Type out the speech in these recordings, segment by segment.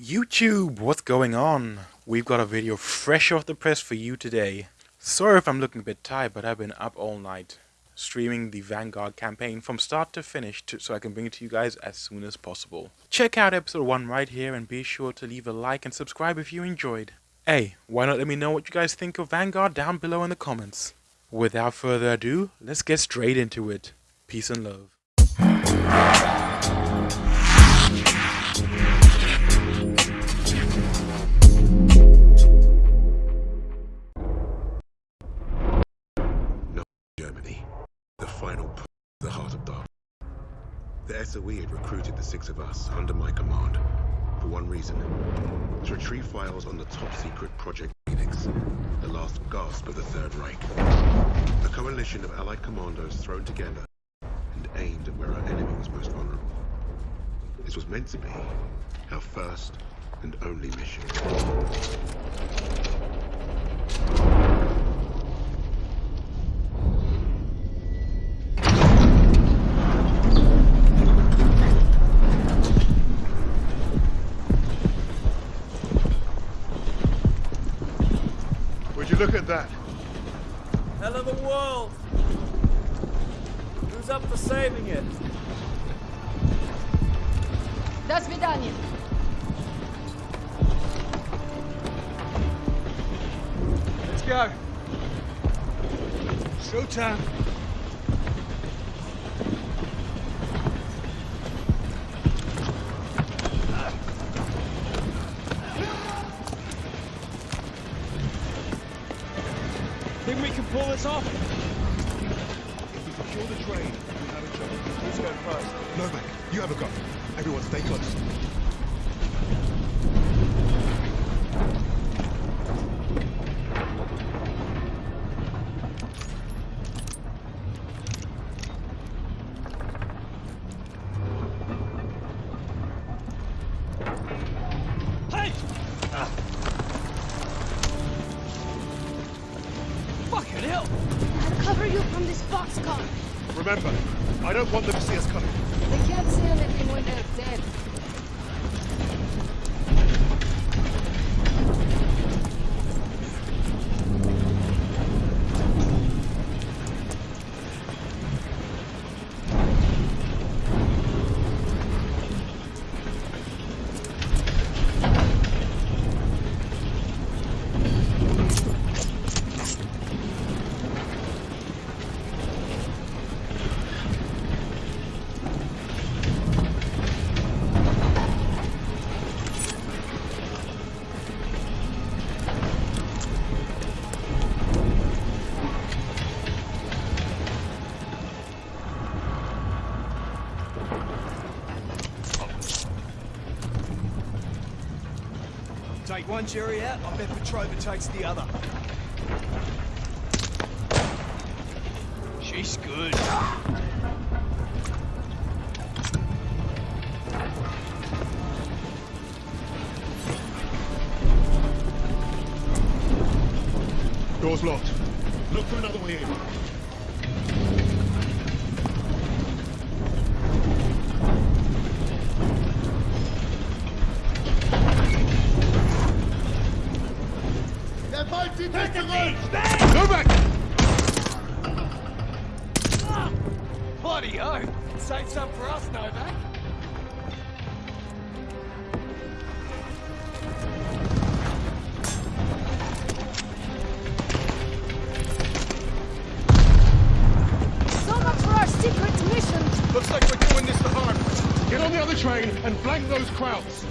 YouTube, what's going on? We've got a video fresh off the press for you today. Sorry if I'm looking a bit tired, but I've been up all night streaming the Vanguard campaign from start to finish to, so I can bring it to you guys as soon as possible. Check out episode 1 right here and be sure to leave a like and subscribe if you enjoyed. Hey, why not let me know what you guys think of Vanguard down below in the comments. Without further ado, let's get straight into it. Peace and love. SOE had recruited the six of us under my command for one reason. To retrieve files on the top-secret Project Phoenix, the last gasp of the Third Reich. A coalition of Allied commandos thrown together and aimed at where our enemy was most vulnerable. This was meant to be our first and only mission. that. Hell of a world. Who's up for saving it? До свидания. Let's go. Showtime. Pull this off? If we secure the train, we have a chance. Who's going first? Novak, you have a go. Everyone stay close. Remember, I don't want them to Take one jury out, I bet Petrova takes the other. She's good. Door's locked. Other train and flank those Krauts.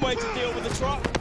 one way to deal with the truck.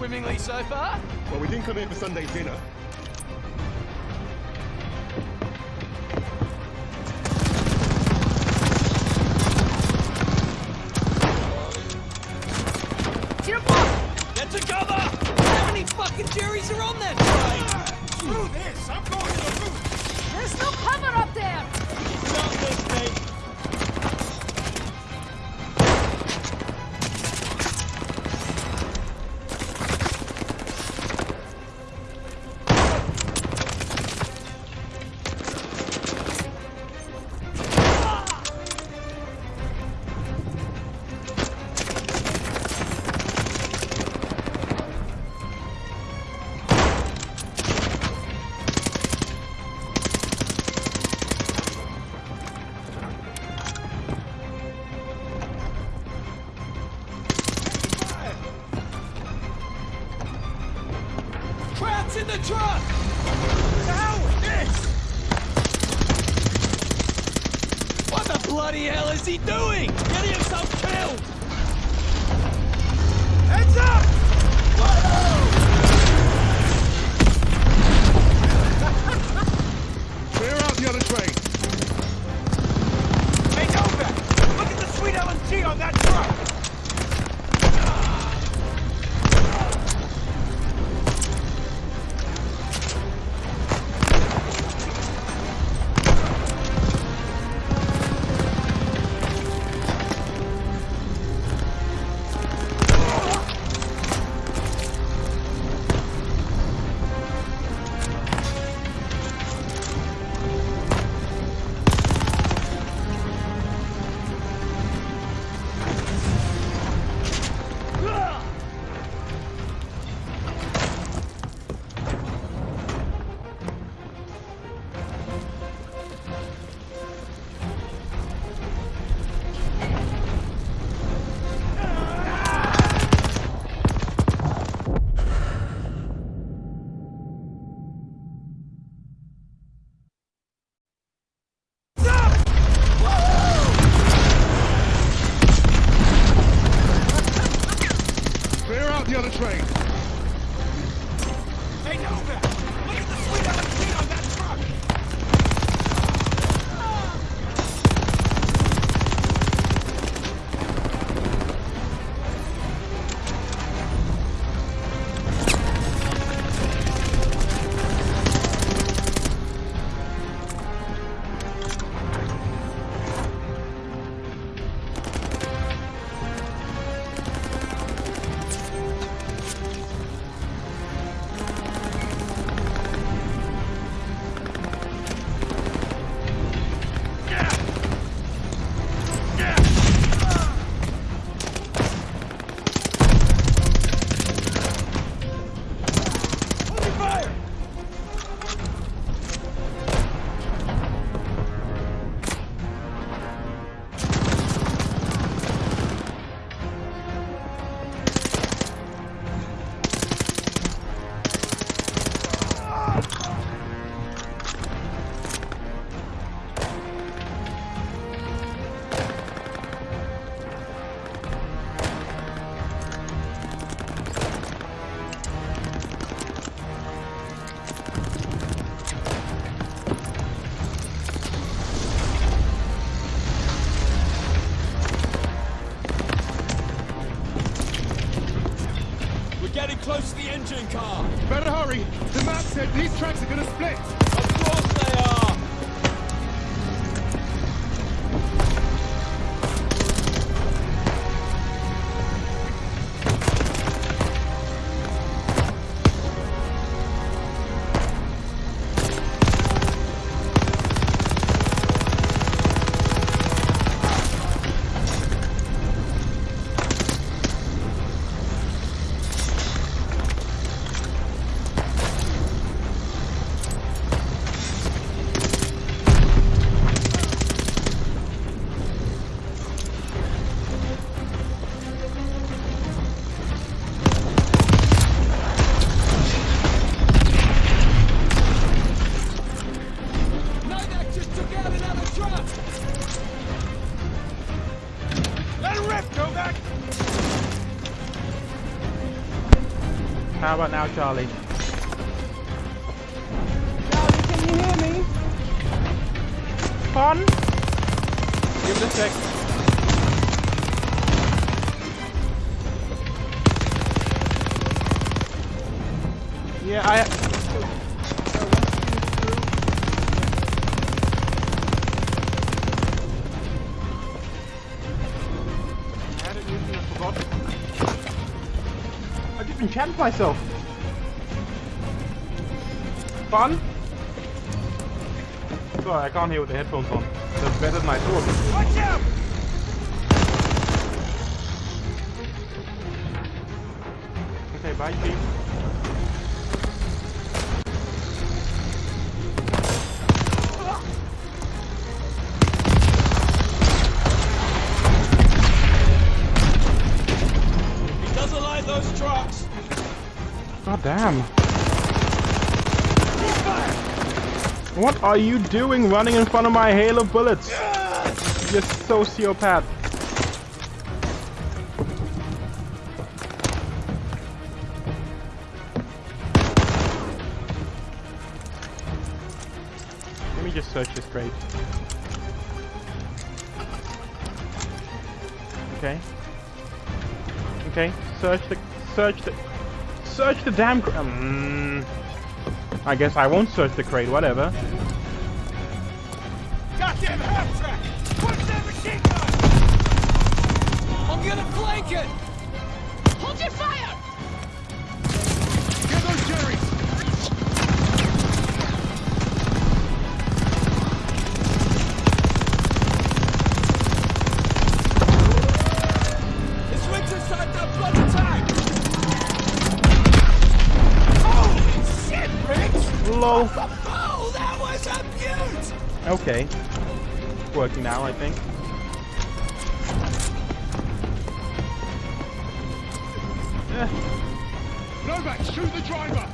swimmingly so far? Well, we didn't come here for Sunday dinner. on that the other train. These tracks are going to split. About now, Charlie? Charlie, can you hear me? Fun? Give it a sec. Yeah, I. I had it used and I forgot. I just enchanted myself. Fun? Sorry, I can't hear with the headphones on. That's er better than I thought. Watch out! Okay, bye, Chief. He doesn't like those trucks! God damn. What are you doing running in front of my hail of bullets? You sociopath. Let me just search this crate. Okay. Okay, search the search the search the damn um, I guess I won't search the crate, whatever. Goddamn half track! That machine gun! I'm gonna flank it! Hold your fire! Okay. Working now, I think. Eh, Novak, shoot the driver!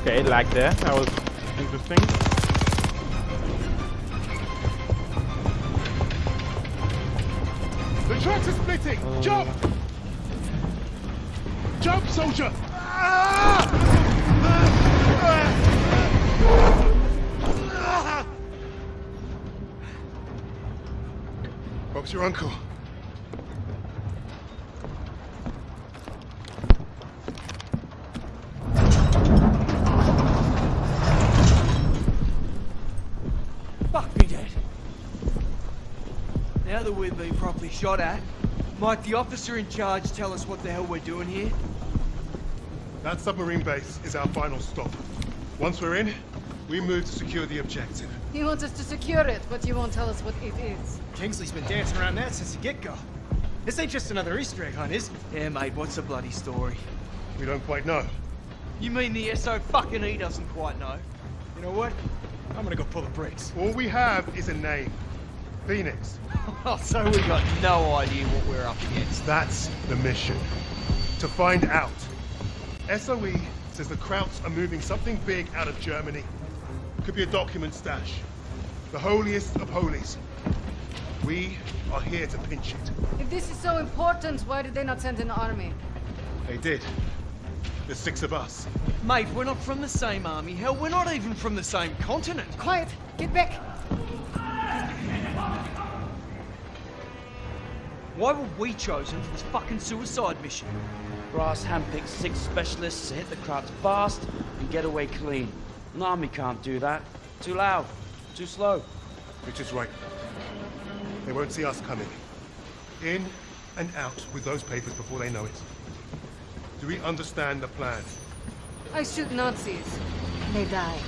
Okay, lag there. That was interesting. The tracks are splitting! Jump! Jump, soldier! Bob's your uncle. Fuck me dead. Now that we've been properly shot at, might the officer in charge tell us what the hell we're doing here? That submarine base is our final stop. Once we're in, we move to secure the objective. He wants us to secure it, but he won't tell us what it is. Kingsley's been dancing around that since the get-go. This ain't just another Easter egg hunt, is it? Yeah, mate, what's the bloody story? We don't quite know. You mean the SO fucking E doesn't quite know? You know what? I'm gonna go pull the brakes. All we have is a name. Phoenix. So we got no idea what we're up against. That's the mission. To find out. SOE says the Krauts are moving something big out of Germany. Could be a document stash. The holiest of holies. We are here to pinch it. If this is so important, why did they not send an army? They did. The six of us. Mate, we're not from the same army. Hell, we're not even from the same continent. Quiet! Get back! Why were we chosen for this fucking suicide mission? Brass handpicked six specialists to hit the Krauts fast and get away clean. An army can't do that. Too loud. Too slow. Which is right. They won't see us coming. In and out with those papers before they know it. Do we understand the plan? I shoot Nazis. They die.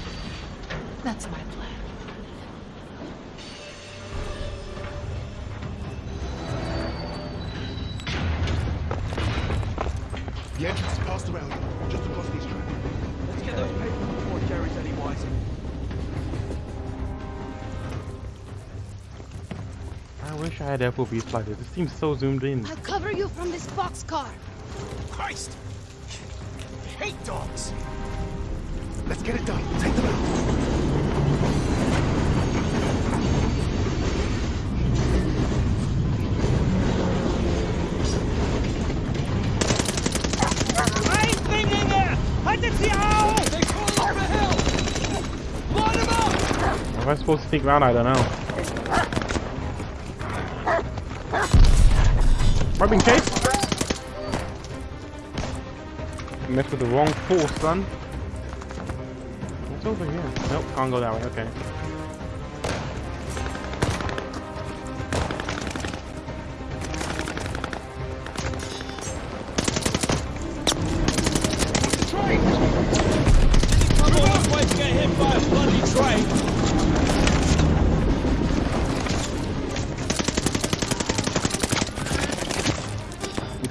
That's my plan. The entrance is past the rail, just across these I had FOVs like It seems so zoomed in. I'll cover you from this boxcar. Christ! I hate dogs! Let's get it done. Take them out. Am I supposed to sneak around? I don't know. Am I being chased? Messed with the wrong force, son. What's over here? Nope, can't go that way. Okay.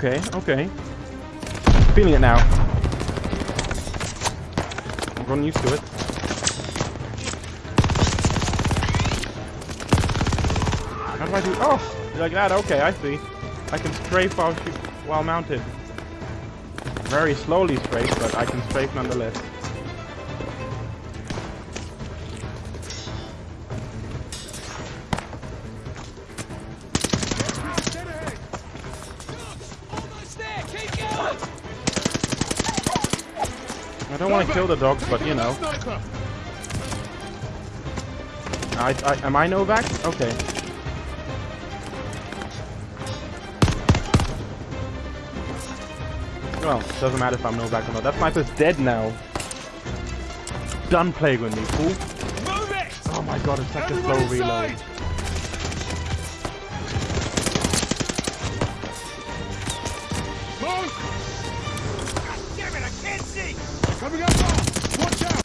Okay, okay. Feeling it now. I'm getting used to it. How do I do? Oh, like that. Okay, I see. I can strafe while while mounted. Very slowly strafe, but I can strafe nonetheless. Want to kill the dogs, but you know. I, I, am I Novak? Okay. Well, doesn't matter if I'm Novak or not. That sniper's dead now. Done playing with me, fool. Oh my god, it's such a slow reload. Coming up! Watch out!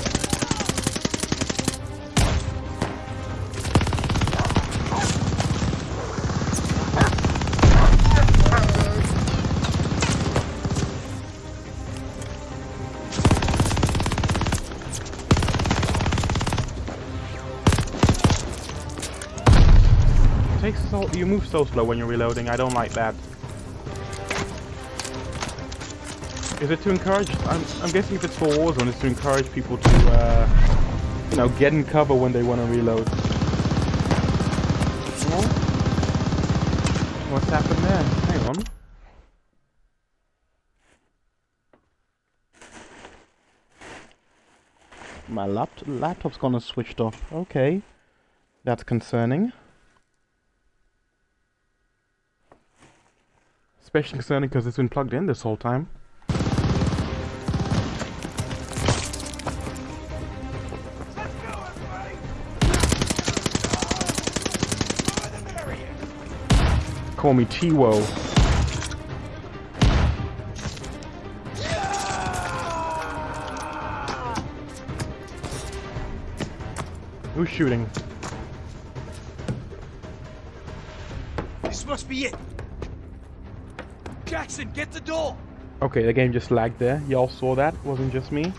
Takes so you move so slow when you're reloading. I don't like that. Is it to encourage? I'm, I'm guessing if it's for Warzone, it's to encourage people to, uh, you know, get in cover when they want to reload. What's happened there? Hang on. My lapt laptop's gonna switched off. Okay. That's concerning. Especially concerning because it's been plugged in this whole time. Call me T-Wo. Who's shooting? This must be it. Jackson, get the door. Okay, the game just lagged there. Y'all saw that? Wasn't just me.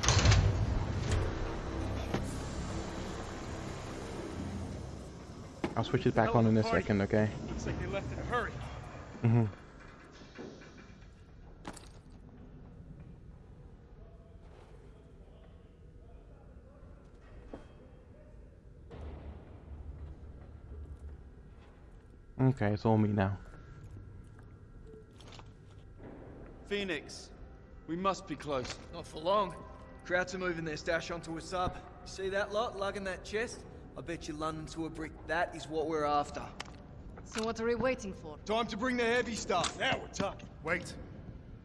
I'll switch it back on in a second, okay? Looks like they left in a hurry. Mm-hmm. Okay, it's all me now. Phoenix, we must be close. Not for long. Krauts are moving their stash onto a sub. See that lot lugging that chest? I bet you London to a brick. That is what we're after. So what are we waiting for? Time to bring the heavy stuff. Now we're talking. Wait.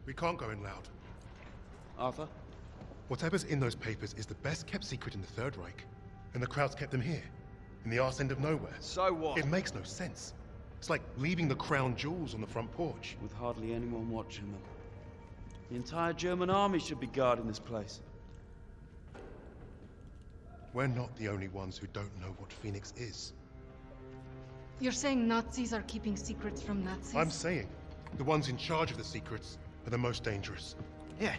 We can't go in loud. Arthur? Whatever's in those papers is the best kept secret in the Third Reich. And the Krauts kept them here, in the arse end of nowhere. So what? It makes no sense. It's like leaving the crown jewels on the front porch. With hardly anyone watching them. The entire German army should be guarding this place. We're not the only ones who don't know what Phoenix is. You're saying Nazis are keeping secrets from Nazis? I'm saying, the ones in charge of the secrets are the most dangerous. Yeah,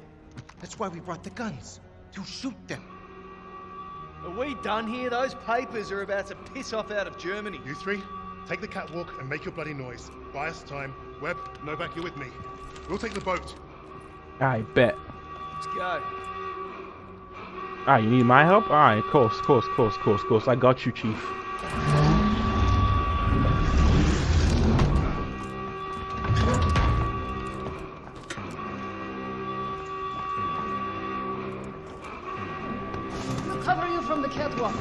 that's why we brought the guns. To shoot them. Are we done here? Those papers are about to piss off out of Germany. You three, take the catwalk and make your bloody noise. Buy us time. Webb, Novak, you're with me. We'll take the boat. I bet. Let's go. Ah, you need my help? Alright, of course, of course, of course, of course, of course. I got you, Chief. The catwalk.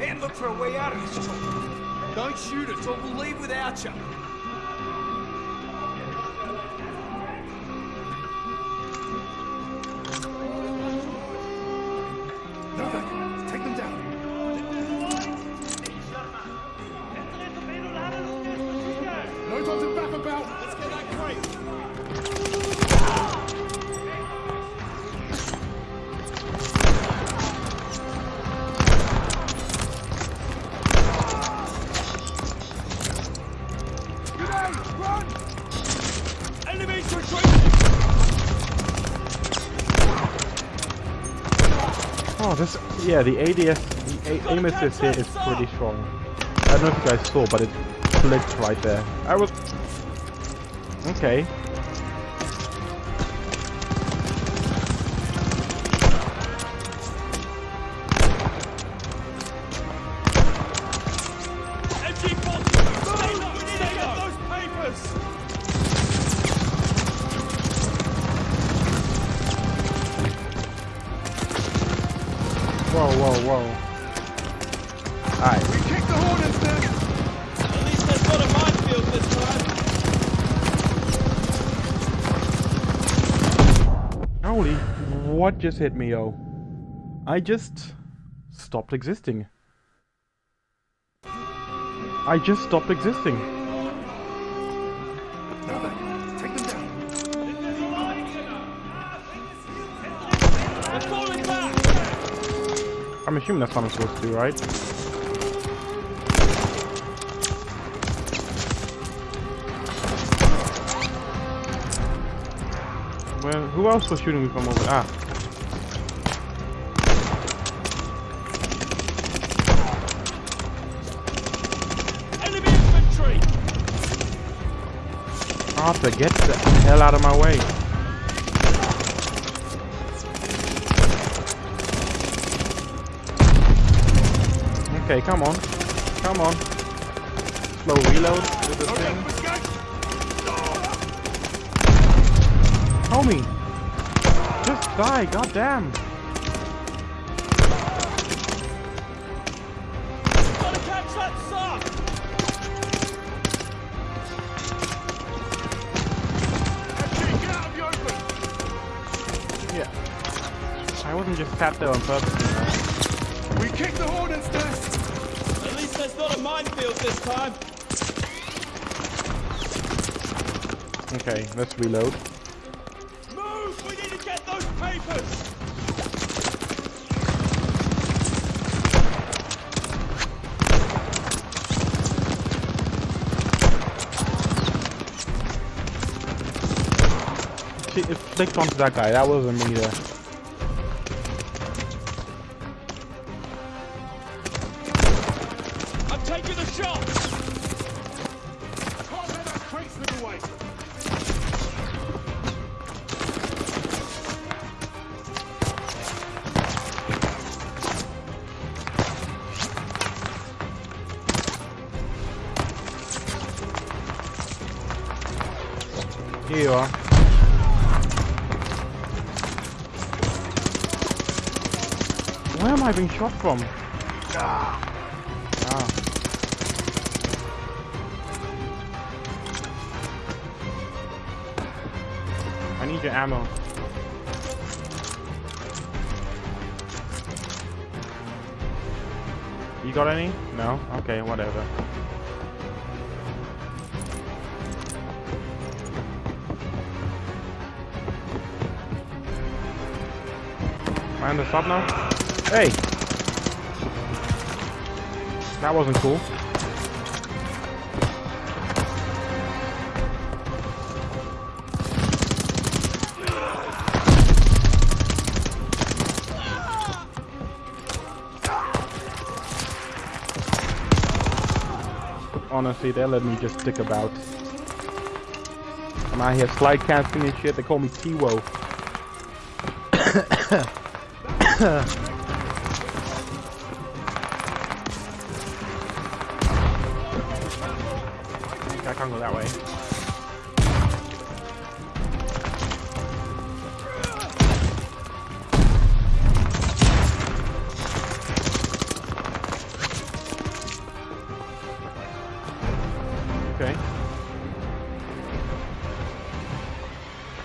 And look for a way out of this joint. Don't shoot us or we'll leave without you. Yeah, the ADS, the a aim assist here is pretty strong. I don't know if you guys saw, but it clicked right there. I was, okay. Just hit me, oh? I just stopped existing. I just stopped existing. I'm assuming that's what I'm supposed to do, right? Well, who else was shooting me from over? Ah, Arthur, get the hell out of my way. Okay, come on. Come on. Slow reload with the thing. Homie! Just die, goddamn! Sat there on purpose, you know. We kick the hornet's nest. At least there's not a minefield this time. Okay, let's reload. Move! We need to get those papers! See, it flicked onto that guy. That wasn't me there. Shot from? Ah. I need your ammo. You got any? No? Okay, whatever. Am I on the stop now? Hey! That wasn't cool. Honestly, they let me just stick about. I'm out here slide casting and shit. They call me T-Wo. that way. Okay.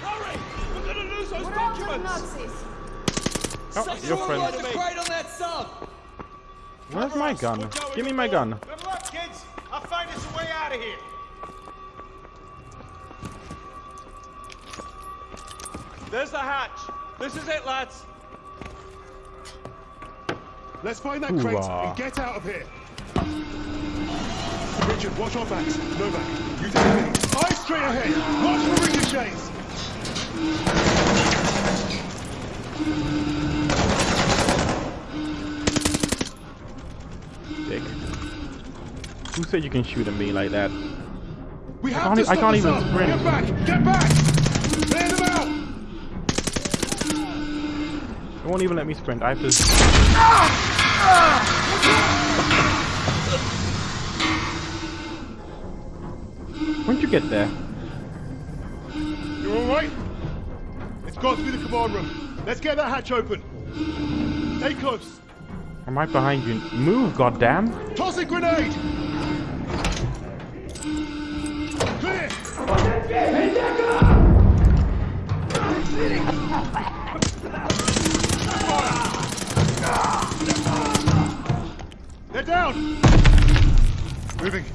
Hurry! We're gonna lose those oh, Where's my gun? Give me my gun. There's the hatch. This is it, lads. Let's find that crate Hoo-ah. and get out of here. Richard, watch our backs. Novak, you take the lead. Eyes straight ahead. Watch for ricochets. Dick. Who said you can shoot at me like that? We have can't to I stop can't even up. sprint. Get back! Get back! Clear them out! It won't even let me sprint. I have to. When'd you get there? You all right? It's got to be the command room. Let's get that hatch open. Stay close. I'm right behind you. Move, goddamn! Toss a grenade! Clear! Down! Moving.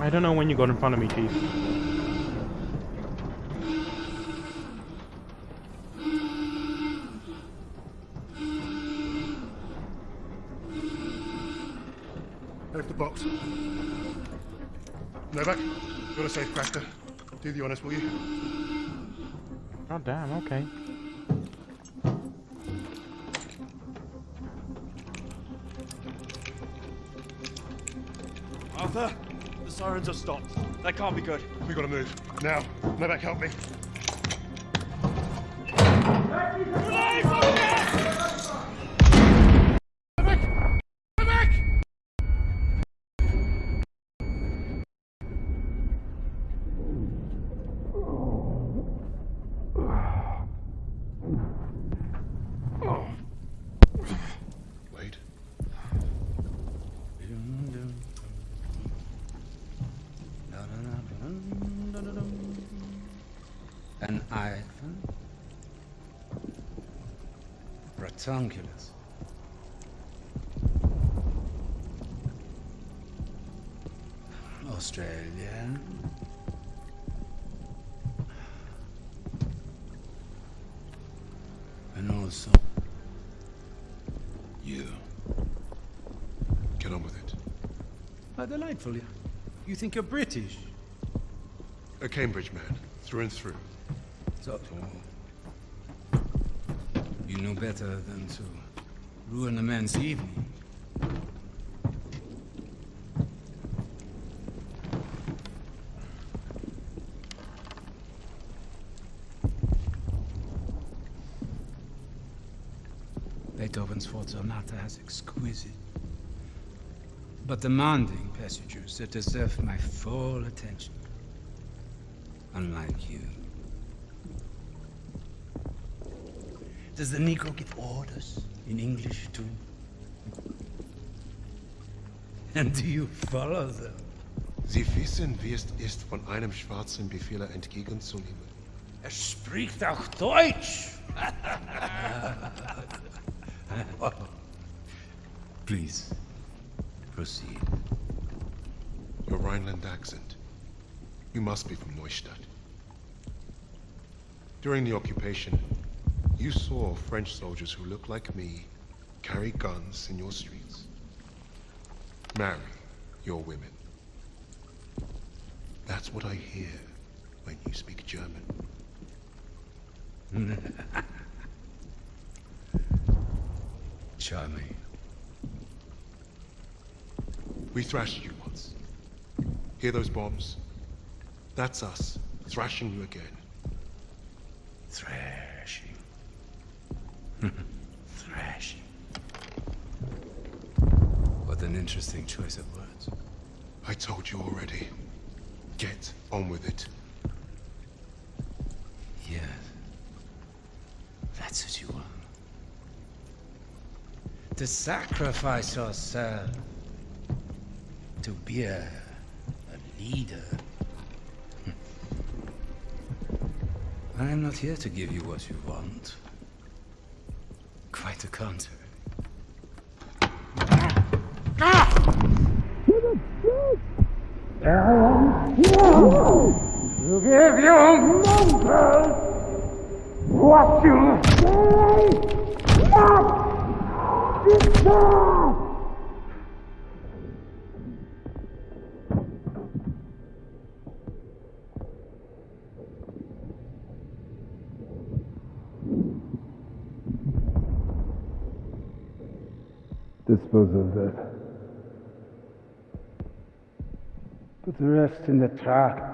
I don't know when you got in front of me, Chief. Left the box. Novak, got a safe cracker. Do the honors, will you? God damn, okay. Arthur, the sirens have stopped. That can't be good. We gotta move. Now. Novak, help me. Wait. An iPhone? Ratonculus. Australia. And also You. Get on with it. How delightful. You think you're British? A Cambridge man, through and through. So, oh. You know better than to ruin a man's evening. Beethoven's Fourth Sonata has exquisite but demanding passages that deserve my full attention. Unlike you. Does the Negro give orders in English too? And do you follow them? Sie wissen, wie es ist, von einem schwarzen Befehler entgegenzunehmen. Er spricht auch Deutsch! Please, proceed. Your Rhineland accent. You must be from Neustadt. During the occupation, you saw French soldiers who look like me carry guns in your streets. Marry your women. That's what I hear when you speak German. Charming. We thrashed you once. Hear those bombs? That's us, thrashing you again. Thrashing. Thrashing. What an interesting choice of words. I told you already. Get on with it. Yes. That's what you want. To sacrifice yourself to bear a leader. Hmm. I am not here to give you what you want. Quite the contrary. Give you numbers what you say not. Dispose of that. The rest in the truck.